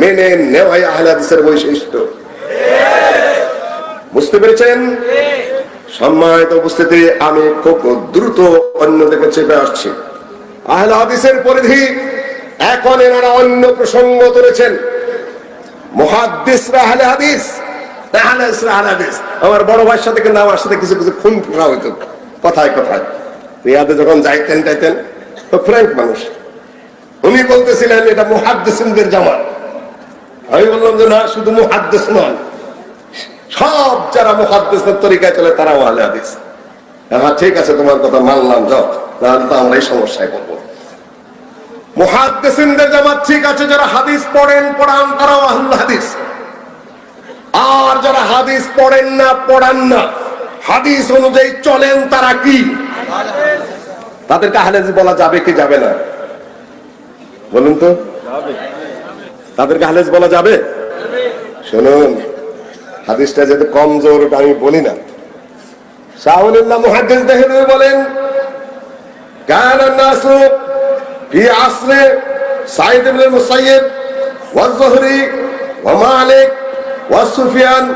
মেনে সম্মানিত উপস্থিতি, আমি খুব দ্রুত অন্য দিকে চেপে আসছি। আহলে হাদিসের পরিধি এখন এনারা অন্য প্রসঙ্গ তুলেছেন। মহাদ্দিসরা আহলে হাদিস আহলে হাদিসরা আহলে হাদিস। আমার বড় ভাইয়ের সাথে কিন্তু আমার সাথে কিছু কিছু খুন ফোড়া হইতো। কথায় কথায়। রিয়াদে যখন যাইতেন টাইতেন তো ফ্র্যাঙ্ক মানুষ। উনি বলতেছিলেন, এটা মুহাদ্দিসিনদের জামাত আমি বললাম যে, না, শুধু মুহাদ্দিস নয়। সব যারা মুহাদ্দিসের তরিকায় চলে, তারাও আহলে হাদিস। হ্যাঁ ঠিক আছে, তোমার কথা মানলাম, যাও। তাহলে তো আমরা এই সমস্যায় পড়ব। মুহাদ্দিসিনদের জামাত ঠিক আছে, যারা হাদিস পড়েন, পড়ান, তারাও আহলে হাদিস। আর যারা হাদিস পড়েন না, পড়ান না। হাদিস অনুযায়ী চলেন তারা কি তাদেরকে আহলে হাদিস বলা যাবে কি যাবে না বলুন তো তাদেরকে আহলে হাদিস বলা যাবে শুনুন হাদিসটা যেহেতু কমজোর ওটা আমি বলি না শাহুল্লাহ মুহাদ্দিস দেহলুই বলেন كان الناس في عصر سعيد بن المسيب والزهري ومالك وسفيان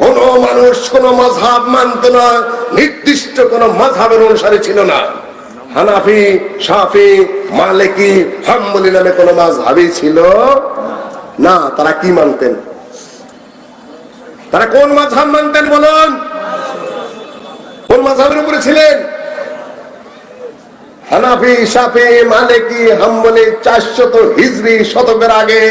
কোন মানুষ কোন মজহাব মানত না, নির্দিষ্ট কোন মজহাবের অনুসারী ছিল না। হানাফি সাফি মালিকি, হাম্বলি নামে কোন মাঝহাবি ছিল না। তারা কি মানতেন? তারা কোন মাঝহাব মানতেন বলুন? কোন মাঝহাবের উপরে ছিলেন? হানাফি সাফি মালিকি, হাম্বলি চারশত হিজরি শতকের আগে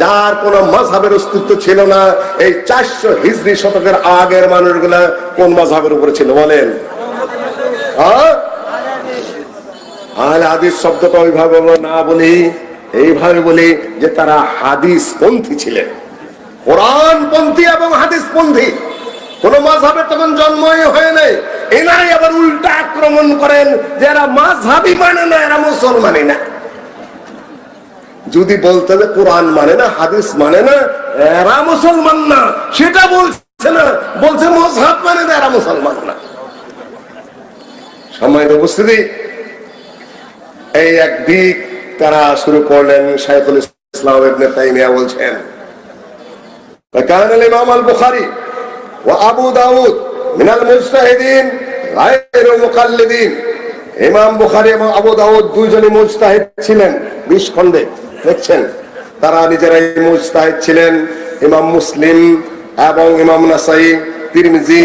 যার কোন মজহাবের অস্তিত্ব ছিল না, এই চারশো হিজরি শতকের আগের মানুষগুলা কোন মজহাবের উপরে ছিল বলেন? হ্যাঁ? আহলে হাদিস শব্দটা ওইভাবে না বলি, এইভাবে বলি যে তারা হাদিস পন্থী ছিলেন। কোরআন পন্থী এবং হাদিস পন্থী কোন মাঝহাবের তখন জন্মই হয় নাই। এনারাই আবার উল্টা আক্রমণ করেন যে এরা মাঝহাবই মানে না, এরা মুসলমানই না। যদি বলতে যে কোরআন মানে না হাদিস মানে না এরা মুসলমান না সেটা বলছে না বলছে মজহাব মানে না এরা মুসলমান না সম্মানিত উপস্থিতি এই একদিক তারা শুরু করলেন শাইখুল ইসলাম ইবনে তাইমিয়া বলছেন وكان الإمام البخاري وأبو داود من المجتهدين غير مقلدين ইমাম বুখারী এবং আবু দাউদ দুইজনই মুজতাহিদ ছিলেন বিশ খণ্ডে দেখছেন? তারা নিজেরাই মুজতাহিদ ছিলেন। ইমাম মুসলিম এবং ইমাম নাসাই, তিরমিজি,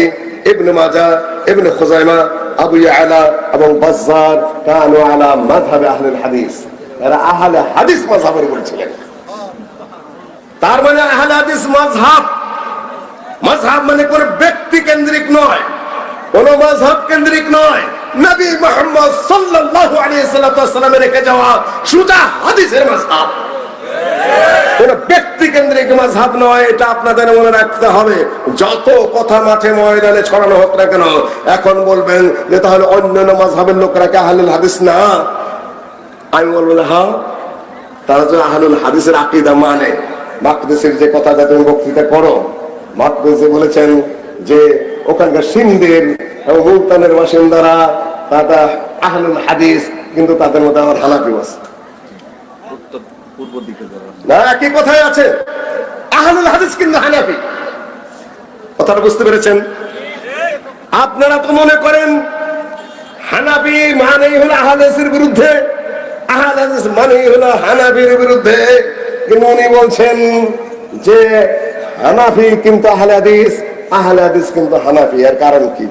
ইবনে মাজা ইবনে খুজাইমা, আবু ইয়ালা এবং বাজ্জার কানু আলা মাযহাবে আহলুল হাদিস। এরা আহলে হাদিস মাযহাবের উপর ছিলেন। তার মানে আহলে হাদিস মাযহাব মাযহাব মানে কোন ব্যক্তি কেন্দ্রিক নয়। কোন মাযহাব কেন্দ্রিক নয়। নবী মুহাম্মদ সাল্লাল্লাহু আলাইহি সাল্লামের রেখে যাওয়া সুজা হাদিসের মাযহাব কোন ব্যক্তি কেন্দ্রিক মাঝহাব নয়, এটা আপনাদের মনে রাখতে হবে। যত কথা মাঠে ময়দানে ছড়ানো হোক না কেন, এখন বলবেন যে তাহলে অন্যান্য মাঝহাবের লোকরা কে আহলুল হাদিস না? আমি বলব হ্যাঁ তারা যে আহলুল হাদিসের আকিদা মানে। মাকদেশের যে কথাটা তুমি বক্তৃতা করো মাকদেশে বলেছেন যে ওখানকার সিন্ধের এবং মুলতানের বাসিন্দারা তারা আহলুল হাদিস কিন্তু তাদের মধ্যে আমার হানাফি আছে। উত্তর পূর্ব দিকে না একই কথাই আছে। আহলুল হাদিস কিন্তু হানাফি। কথাটা বুঝতে পেরেছেন? আপনারা তো মনে করেন হানাফি মানেই হলো আহাদেসের বিরুদ্ধে আহাদেস মানেই হলো হানাফির বিরুদ্ধে। কিন্তু উনি বলছেন যে হানাফি কিন্তু আহলে হাদিস আহলে হাদিস কিন্তু হানাফি। এর কারণ কি?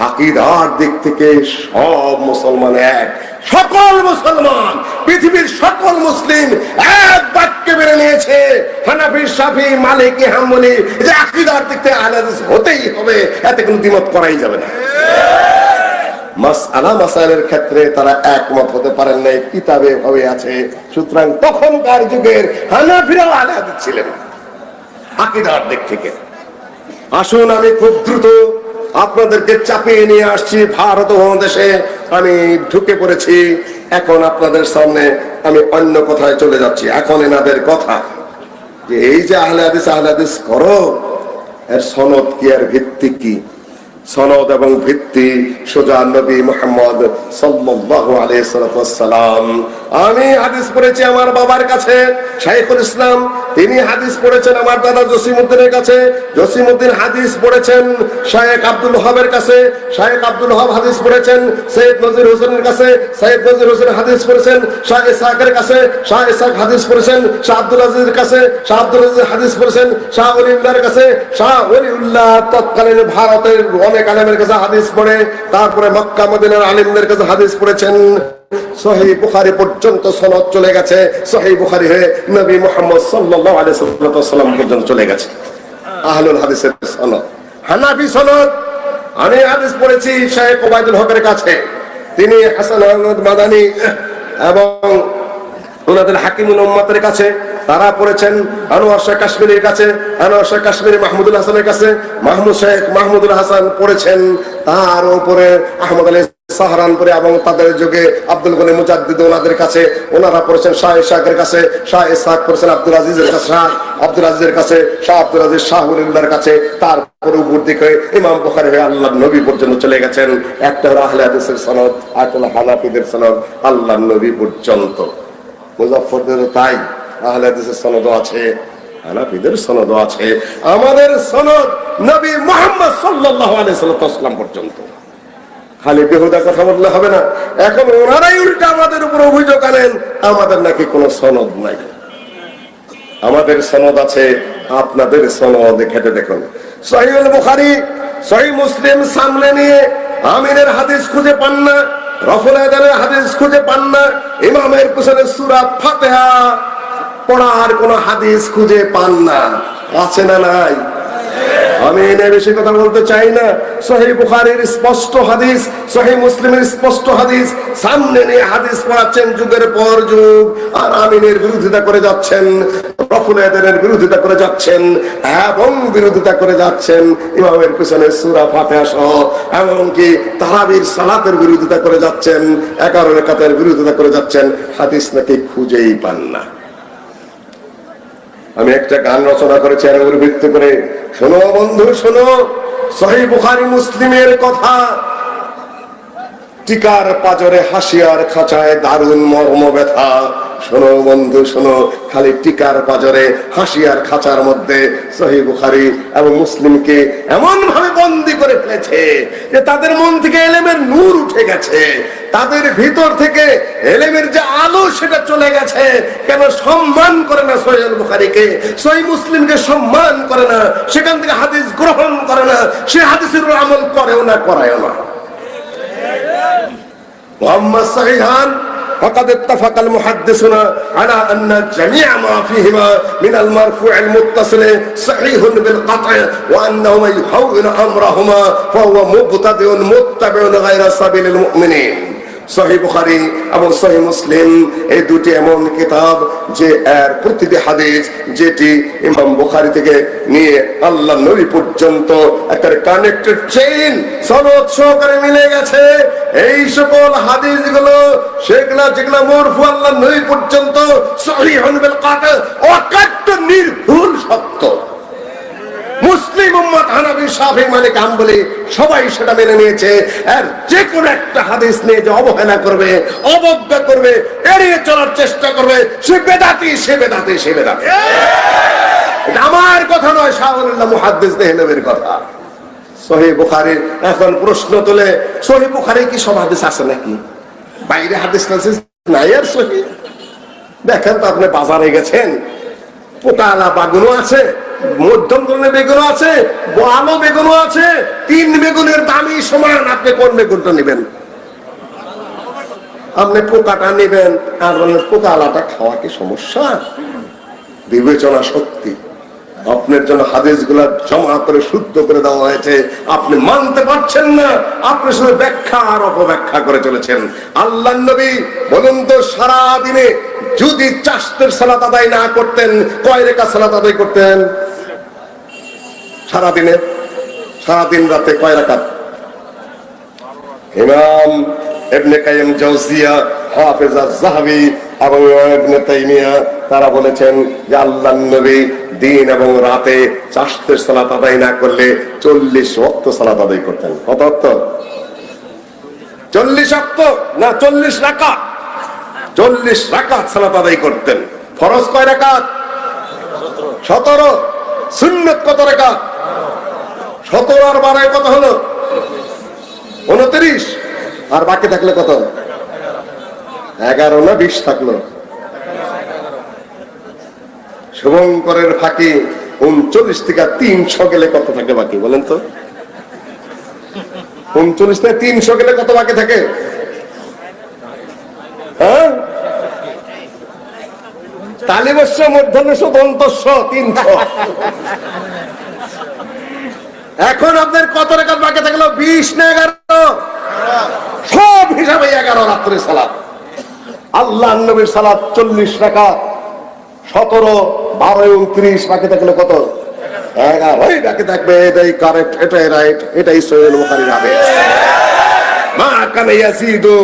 আকিদার দিক থেকে সব মুসলমান এক, সকল মুসলমান, পৃথিবীর সকল মুসলিম এক বাক্যে মেনে নিয়েছে। হানাফি সাফি মালিকি হাম্বলি যে আকিদার দিক থেকে আহলে হাদিস হতেই হবে, এতে কোনো দ্বিমত করাই যাবে না। ক্ষেত্রে তারা একমত হতে পারেন নাই, কিতাবে ভাবে আছে। সুতরাং তখনকার যুগের হানাফিরাও আলে হাদিস ছিলেন আকিদার দিক থেকে। আসুন আমি খুব দ্রুত আপনাদেরকে চাপিয়ে নিয়ে আসছি ভারত মহাদেশে আমি ঢুকে পড়েছি। এখন আপনাদের সামনে আমি অন্য কথায় চলে যাচ্ছি। এখন এনাদের কথা। যে এই যে আহলে হাদিস আহলে হাদিস করো, এর সনদ কি আর ভিত্তি কি? সনদ এবং ভিত্তি সোজা নবী মোহাম্মদ সাল্লাল্লাহু আলাইহি সাল্লাম। আমি হাদিস পড়েছি আমার বাবার কাছে, শাইখুল ইসলাম। তিনি হাদিস পড়েছেন আমার দাদা জসিমউদ্দিনের কাছে। জসিমউদ্দিন হাদিস পড়েছেন শায়েখ আব্দুল হবের কাছে। শায়েখ আব্দুল হব হাদিস পড়েছেন সৈয়দ নজির হোসেনের কাছে। সৈয়দ নজির হোসেন হাদিস পড়েছেন শাহ ইসাকের কাছে। শাহ ইসাক হাদিস পড়েছেন শাহ আব্দুল আজিজের কাছে। শাহ আব্দুল আজিজ হাদিস পড়েছেন শাহ ওলিউল্লাহর কাছে। শাহ ওলিউল্লাহ তৎকালীন ভারতের অনেক আলেমের কাছে হাদিস পড়ে, তারপরে মক্কা আলিমদের কাছে হাদিস পড়েছেন। সহি বুখারি পর্যন্ত সনদ চলে গেছে। সহি বুখারি হয়ে নবী মোহাম্মদ পর্যন্ত চলে গেছে। আহলুল হাদিসের সনদ। হানাফি সনদ। আমি হাদিস পড়েছি শেখ ওবায়দুল হকের কাছে। তিনি হাসান আহমদ মাদানি এবং ওনাদের হাকিমুল উম্মতের কাছে, তারা পড়েছেন আনোয়ার শেখ কাশ্মীরের কাছে, আনোয়ার শেখ কাশ্মীরি মাহমুদুল হাসানের কাছে। মাহমুদ শেখ মাহমুদুল হাসান পড়েছেন তার উপরে আহমদ আলী সাহারানপুরে এবং তাদের যুগে আব্দুল গনি মুজাদ্দিদ ওনাদের কাছে, ওনারা পড়েছেন শাহ ইসাকের কাছে, শাহ ইসাক পড়েছেন আব্দুল আজিজের কাছে, শাহ আব্দুল আজিজের কাছে, শাহ আব্দুল আজিজ শাহ উলিল্লাহর কাছে, তারপরে উপর দিকে ইমাম বুখারী হয়ে আল্লাহ নবী পর্যন্ত চলে গেছেন। একটা হলো আহলে হাদিসের সনদ, আর হলো হানাফিদের সনদ আল্লাহ নবী পর্যন্ত। মুজাফফরদেরও তাই আহলে হাদিসের সনদও আছে, হানাফিদের সনদও আছে। আমাদের সনদ নবী মুহাম্মদ সাল্লাল্লাহু আলাইহি সাল্লাম পর্যন্ত। খালি বেহুদা কথা বললে হবে না। এখন ওনারাই উল্টা আমাদের উপর অভিযোগ আনেন, আমাদের নাকি কোনো সনদ নাই। আমাদের সনদ আছে, আপনাদের সনদ খেতে দেখুন। সহিউল বুখারি সহি মুসলিম সামনে নিয়ে আমিনের হাদিস খুঁজে পান না। রফুল আদানের হাদিস খুঁজে পান না, ইমামের পিছনে সুরা ফাতেহা পড়ার কোন হাদিস খুঁজে পান না। আছে না নাই? আমি এনে বেশি কথা বলতে চাই না। সহি বুখারীর স্পষ্ট হাদিস, সহি মুসলিমের স্পষ্ট হাদিস, সামনে নিয়ে হাদিস পড়াচ্ছেন যুগের পর যুগ, আর আমিনের বিরোধিতা করে যাচ্ছেন, রফুল আদানের বিরোধিতা করে যাচ্ছেন, এবং বিরোধিতা করে যাচ্ছেন, ইমামের পিছনে সূরা ফাতিহা সহ, এমনকি তারাবির সালাতের বিরোধিতা করে যাচ্ছেন, এগারো রেখাতের বিরোধিতা করে যাচ্ছেন, হাদিস নাকি খুঁজেই পান না। আমি একটা গান রচনা করেছি আর ভিত্তি করে, শোনো বন্ধু, শোনো। সহি বুখারি মুসলিমের কথা টিকার পাজরে হাসিয়ার খাঁচায় দারুণ মর্ম ব্যথা। শোনো বন্ধু, শোনো, খালি টিকার পাজরে হাসিয়ার খাঁচার মধ্যে সহি বুখারি এবং মুসলিমকে এমন ভাবে বন্দি করে ফেলেছে যে তাদের মন থেকে এলেমের নূর উঠে গেছে। তাদের ভিতর থেকে এলেমের যে আলো সেটা চলে গেছে। কেন সম্মান করে না সহিল বুখারিকে? সহি মুসলিমকে সম্মান করে না। সেখান থেকে হাদিস গ্রহণ করে না। সে হাদিসের আমল করেও না, করায়ও না। وأما الصحيحان فقد اتفق المحدثون على أن جميع ما فيهما من المرفوع المتصل صحيح بالقطع وأنه من يحول أمرهما فهو مبتدئ متبع غير سبيل المؤمنين. সহি বুখারি এবং সহি মুসলিম, এই দুটি এমন কিতাব যে এর প্রতিটি হাদিস যেটি ইমাম বুখারি থেকে নিয়ে আল্লাহ নবী পর্যন্ত একটা কানেক্টেড চেইন সনদ সহকারে মিলে গেছে। এই সকল হাদিসগুলো সেগুলা যেগুলা মরফু আল্লাহ নবী পর্যন্ত সহি হনবেল কাতে অকাট্য নির্ভুল সত্য। মুসলিম উম্মত হানাবি, শাফি মালিক, হাম্বলি, সবাই সেটা মেনে নিয়েছে। আর যে কোনো একটা হাদিস নিয়ে যে অবহেলা করবে, অবজ্ঞা করবে, এড়িয়ে চলার চেষ্টা করবে, সে বেদাতি সে বেদাতি সে বেদাতি। আমার কথা নয় শাহুল্লাহ মুহাদ্দিস দেহলবের কথা। সহি বুখারীর এখন প্রশ্ন তোলে, সহি বুখারী কি সব হাদিস আছে নাকি? বাইরে হাদিস টাদিস নাই আর সহি। দেখেন তো আপনি বাজারে গেছেন পোকালা বাগুনও আছে মধ্যম ধরনের বেগুনও আছে আলো বেগুনও আছে, তিন বেগুনের দামই সমান। আপনি কোন বেগুনটা নেবেন? আপনি পোকাটা নেবেন আর বললেন পোকা আলাটা খাওয়া কি সমস্যা? বিবেচনা শক্তি আপনার জন্য হাদিসগুলা জমা করে শুদ্ধ করে দেওয়া হয়েছে। আপনি মানতে পারছেন না, আপনি শুধু ব্যাখ্যা আর অপব্যাখ্যা করে চলেছেন। আল্লাহ নবী বলুন তো, সারাদিনে যদি চাষতের সালাত আদায় না করতেন, কয় রেখা সালাত আদায় করতেন? সারা দিনে সারাদিন রাতে কয় রাকাত? ইমাম ইবনে কাইয়িম জাওজিয়া, হাফেজ আজ-যাহাবি এবং ইবনে তাইমিয়া, তারা বলেছেন যে আল্লাহর নবী দিন এবং রাতে চাষতের সালাত আদায় না করলে চল্লিশ ওয়াক্ত সালাত আদায় করতেন। কত ওয়াক্ত? চল্লিশ অক্ত না চল্লিশ রাকাত? চল্লিশ রাকাত সালাত আদায় করতেন। ফরজ কয় রাকাত? সতেরো। সুন্নত কত রাকাত? সতেরো আর বারোয় কত হলো? উনত্রিশ। আর বাকি থাকলে কত? এগারো না বিশ থাকল। শুভঙ্করের ফাঁকি উনচল্লিশ থেকে তিনশো গেলে কত থাকে বাকি, বলেন তো? উনচল্লিশ থেকে তিনশো গেলে কত বাকি থাকে? হ্যাঁ? তালিবস্য দন্তস্য, তিনশো। এখন আপনার কত রেখাত বাকি থাকল? বিশ না এগারো? সব হিসাবে এগারো রাত্রে সালাদ আল্লাহ নবীর সালাদ চল্লিশ টাকা সতেরো, বারো উনত্রিশ বাকি থাকল কত? এগারোই বাকি থাকবে। এটাই কারেক্ট এটাই রাইট এটাই সোহেল মা কানে ইয়াসিদু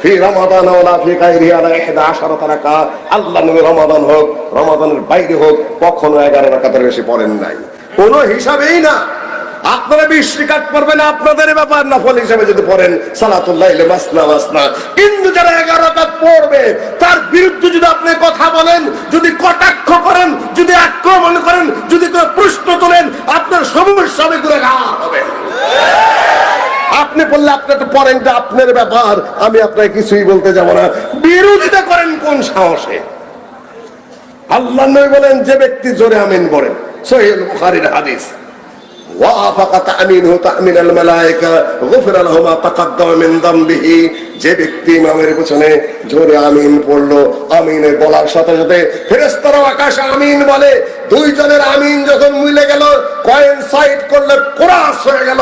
ফি রমাদান ওয়ালা ফি গায়রিহি আলা 11 রাকাত আল্লাহ নবী রমাদান হোক, রমাদানের বাইরে হোক, কখনো 11 রাকাতের বেশি পড়েন নাই। কোনো হিসাবেই না। আপনারা বিশ রিকাত পড়বেন আপনাদের ব্যাপার নফল হিসাবে যদি পড়েন, সালাতুল্লাহ কিন্তু যারা এগারো রাকাত পড়বে, তার বিরুদ্ধে যদি আপনি কথা বলেন, যদি কটাক্ষ করেন, যদি আক্রমণ করেন, যদি কোনো প্রশ্ন তোলেন, আপনার সমস্যা হবে গুণাগার হবে। আপনি বললে আপনি তো পড়েন আপনার ব্যাপার, আমি আপনাকে কিছুই বলতে যাব না। বিরোধিতা করেন কোন সাহসে? আল্লাহ বলেন, যে ব্যক্তি জোরে আমিন বলেন বুখারীর হাদিস। ওয়াফাকা তামিনহু তামিনাল মালায়েকা গফিরা লাহু মা তাকাদ্দামা মিন যামবিহি যে ব্যক্তি ইমামের পেছনে জোরে আমিন পড়ল, আমিনের বলার সাথে সাথে ফেরেস্তারা আকাশে আমিন বলে। দুইজনের আমিন যখন মিলে গেল, কয়েন সাইড করলে কোরাস হয়ে গেল।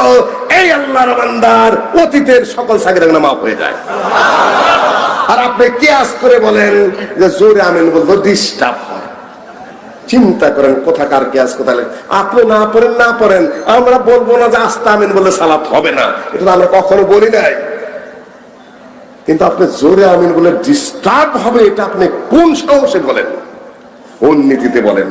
এই আল্লাহর বান্দার অতীতের সকল সাকিরা মাফ হয়ে যায়। আর আপনি কেয়াস করে বলেন যে জোরে আমিন বলব ডিস্টার্ব চিন্তা করেন, কোথাকার কেয়াস কোথায় আপনি না পড়েন না পড়েন। আমরা বলব না যে আস্তা আমিন বলে সালাত হবে না। এটা আমরা কখনো বলি নাই। কিন্তু আপনি জোরে আমিন বলে ডিস্টার্ব হবে, এটা আপনি কোন সাহসে বলেন? কোন নীতিতে বলেন?